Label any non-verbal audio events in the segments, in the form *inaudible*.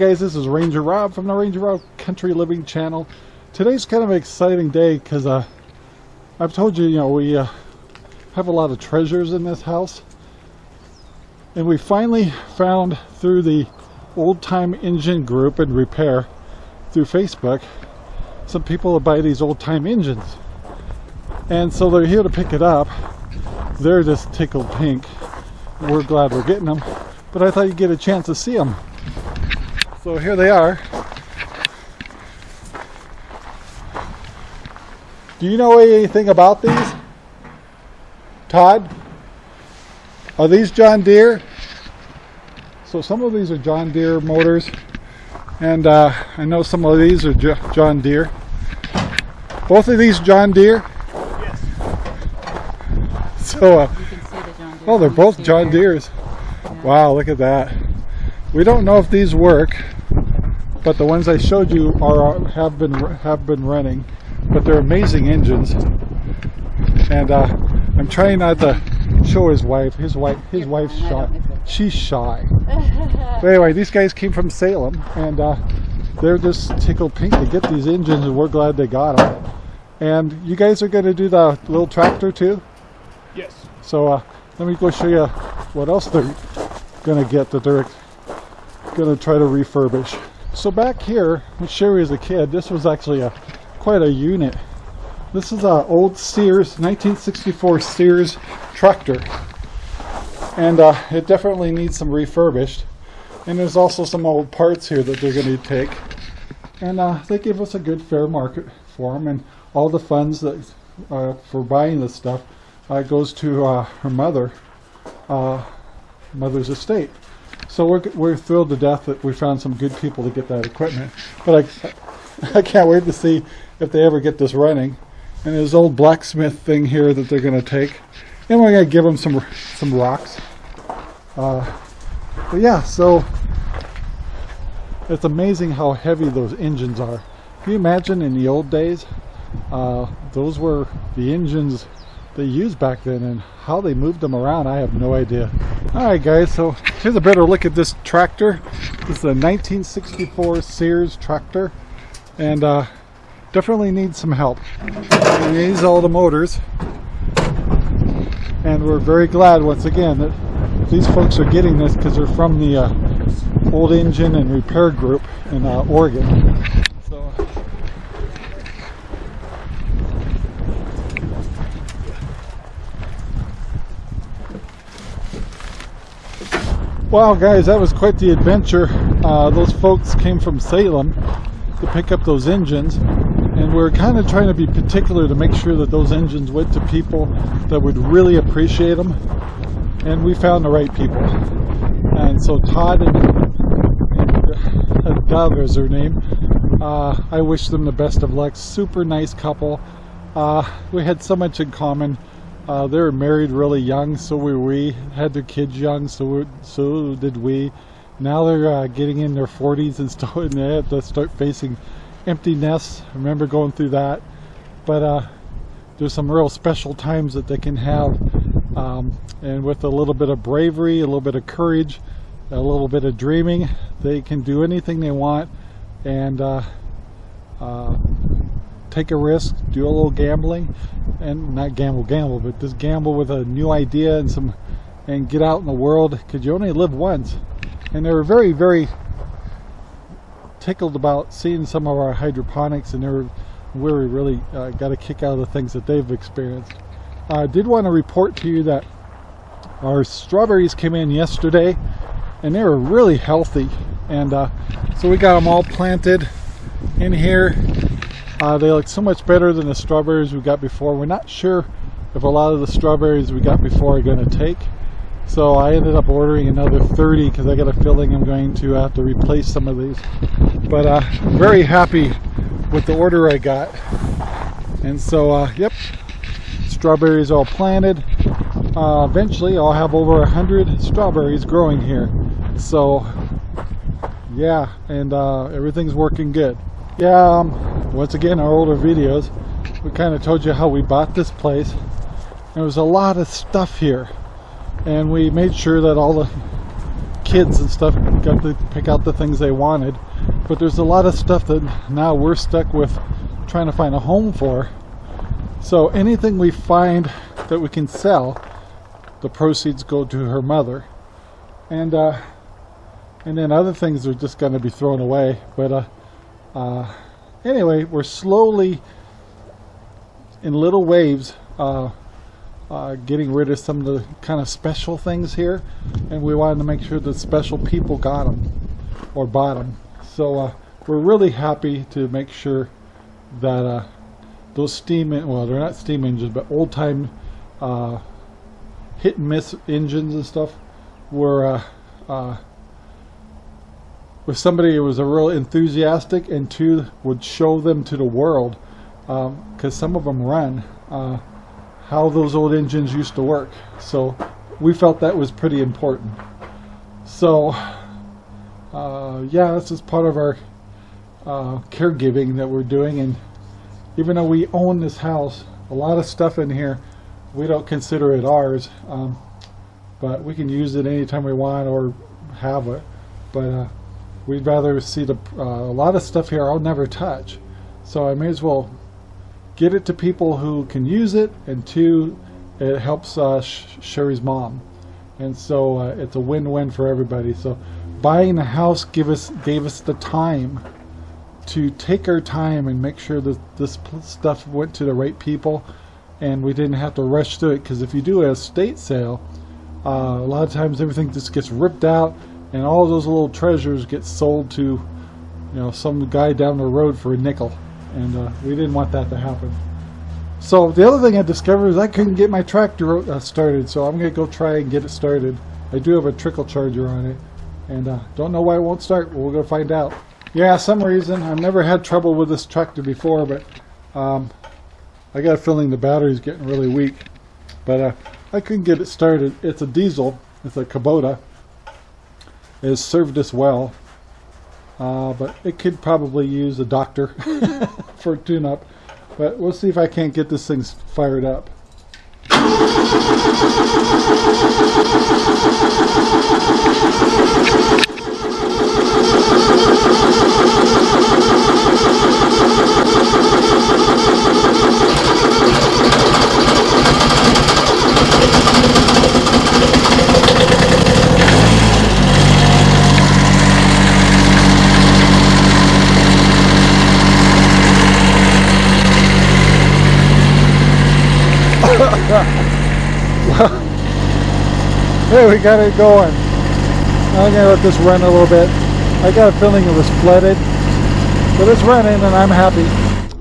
Guys, this is Ranger Rob from the Ranger Rob Country Living channel. Today's kind of an exciting day because uh, I've told you, you know, we uh, have a lot of treasures in this house. And we finally found through the old time engine group and repair through Facebook some people that buy these old time engines. And so they're here to pick it up. They're just tickled pink. We're glad we're getting them. But I thought you'd get a chance to see them. So here they are. Do you know anything about these? Todd? Are these John Deere? So some of these are John Deere motors and uh, I know some of these are John Deere. Both of these John Deere? Yes. So, uh, oh, they're both John Deere's. Yeah. Wow, look at that. We don't know if these work, but the ones I showed you are have been have been running, but they're amazing engines. And uh, I'm trying not to show his wife. His wife, his wife's shy. She's shy. *laughs* but anyway, these guys came from Salem, and uh, they're just tickled pink to get these engines, and we're glad they got them. And you guys are going to do the little tractor too? Yes. So uh, let me go show you what else they're going to get that they're going to try to refurbish. So back here, when Sherry was a kid, this was actually a quite a unit. This is an old Sears, 1964 Sears tractor. And uh, it definitely needs some refurbished. And there's also some old parts here that they're going to take. And uh, they give us a good fair market for them. And all the funds that uh, for buying this stuff uh, goes to uh, her mother, uh, mother's estate. So we're, we're thrilled to death that we found some good people to get that equipment. But I, *laughs* I can't wait to see if they ever get this running. And this old blacksmith thing here that they're going to take. And we're going to give them some, some rocks. Uh, but yeah, so it's amazing how heavy those engines are. Can you imagine in the old days, uh, those were the engines they used back then and how they moved them around I have no idea. Alright guys so here's a better look at this tractor. This is a 1964 Sears tractor and uh, definitely needs some help. It needs all the motors. And we're very glad once again that these folks are getting this because they're from the uh, old engine and repair group in uh, Oregon Wow guys, that was quite the adventure. Uh, those folks came from Salem to pick up those engines and we're kind of trying to be particular to make sure that those engines went to people that would really appreciate them and we found the right people. And so Todd and, and Doug is her name. Uh, I wish them the best of luck. Super nice couple. Uh, we had so much in common. Uh, they were married really young, so were we. Had their kids young, so so did we. Now they're uh, getting in their 40s and *laughs* starting to start facing empty nests. I remember going through that. But uh, there's some real special times that they can have. Um, and with a little bit of bravery, a little bit of courage, a little bit of dreaming, they can do anything they want. And uh, uh take a risk, do a little gambling, and not gamble, gamble, but just gamble with a new idea and some, and get out in the world because you only live once. And they were very, very tickled about seeing some of our hydroponics, and they were we really uh, got a kick out of the things that they've experienced. I did want to report to you that our strawberries came in yesterday, and they were really healthy, and uh, so we got them all planted in here uh, they look so much better than the strawberries we got before. We're not sure if a lot of the strawberries we got before are going to take. So I ended up ordering another 30 because I got a feeling I'm going to have to replace some of these. But uh, very happy with the order I got. And so, uh, yep, strawberries all planted. Uh, eventually I'll have over a hundred strawberries growing here. So, yeah, and uh, everything's working good. Yeah, um, once again, our older videos, we kind of told you how we bought this place. There was a lot of stuff here. And we made sure that all the kids and stuff got to pick out the things they wanted. But there's a lot of stuff that now we're stuck with trying to find a home for. So anything we find that we can sell, the proceeds go to her mother. And uh, and then other things are just going to be thrown away. But uh, uh, anyway, we're slowly, in little waves, uh, uh, getting rid of some of the kind of special things here. And we wanted to make sure that special people got them or bought them. So uh, we're really happy to make sure that uh, those steam, well, they're not steam engines, but old time uh, hit and miss engines and stuff were uh, with somebody who was a real enthusiastic and two would show them to the world because um, some of them run uh, how those old engines used to work. So we felt that was pretty important. So uh, yeah this is part of our uh, caregiving that we're doing. And even though we own this house a lot of stuff in here we don't consider it ours um, but we can use it anytime we want or have it. But uh, we'd rather see the uh, a lot of stuff here I'll never touch. So I may as well get it to people who can use it and two it helps uh, Sherry's mom. And so uh, it's a win-win for everybody. So buying a house give us gave us the time to take our time and make sure that this stuff went to the right people and we didn't have to rush through it. Because if you do a estate sale uh, a lot of times everything just gets ripped out and all those little treasures get sold to you know some guy down the road for a nickel. And uh, we didn't want that to happen. So the other thing I discovered is I couldn't get my tractor uh, started. So I'm gonna go try and get it started. I do have a trickle charger on it. And uh, don't know why it won't start we're gonna find out. Yeah some reason I've never had trouble with this tractor before but um, I got a feeling the battery's getting really weak. But uh, I couldn't get it started. It's a diesel. It's a Kubota has served us well. Uh, but it could probably use a doctor *laughs* for a tune-up. But we'll see if I can't get this thing fired up. *laughs* Hey, we got it going. I'm gonna let this run a little bit. I got a feeling it was flooded, but it's running and I'm happy.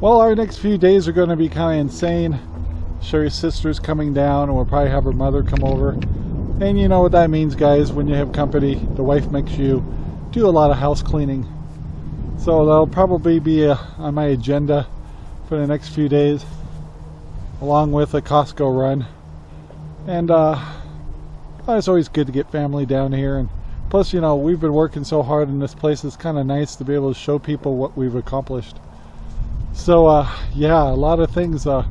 Well, our next few days are gonna be kind of insane. Sherry's sister's coming down and we'll probably have her mother come over. And you know what that means, guys. When you have company, the wife makes you do a lot of house cleaning. So that'll probably be uh, on my agenda for the next few days, along with a Costco run. And uh, uh, it's always good to get family down here and plus you know we've been working so hard in this place it's kind of nice to be able to show people what we've accomplished. So uh, yeah a lot of things uh,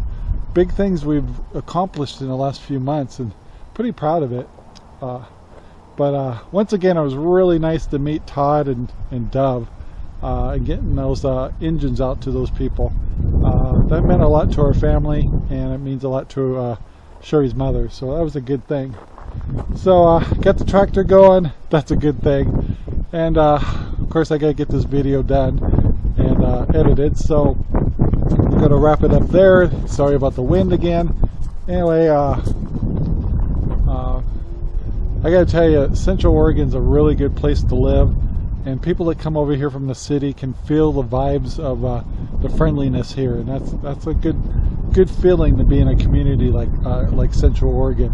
big things we've accomplished in the last few months and pretty proud of it. Uh, but uh, once again it was really nice to meet Todd and, and Dove uh, and getting those engines out to those people. That meant a lot to our family and it means a lot to Sherry's mother so that was a good thing so uh, got the tractor going. That's a good thing. And uh, of course I gotta get this video done and uh, edited. So I'm gonna wrap it up there. Sorry about the wind again. Anyway uh, uh, I gotta tell you Central Oregon's a really good place to live. And people that come over here from the city can feel the vibes of uh, the friendliness here. And that's that's a good good feeling to be in a community like like Central Oregon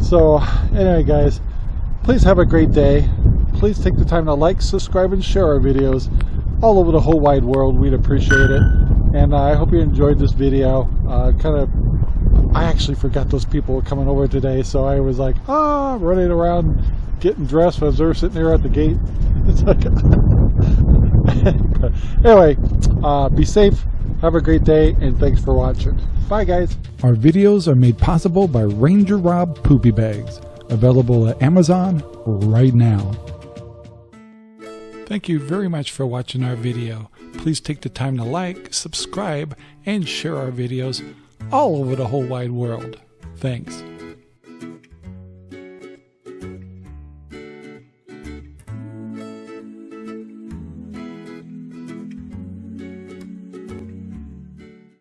so anyway guys, please have a great day. Please take the time to like, subscribe, and share our videos all over the whole wide world. We'd appreciate it. And uh, I hope you enjoyed this video. Uh, kind of, I actually forgot those people were coming over today, so I was like, ah, running around getting dressed as they're sitting there at the gate. *laughs* It's like, *laughs* anyway, uh, be safe. Have a great day, and thanks for watching. Bye, guys. Our videos are made possible by Ranger Rob Poopy Bags. available at Amazon right now. Thank you very much for watching our video. Please take the time to like, subscribe, and share our videos all over the whole wide world. Thanks.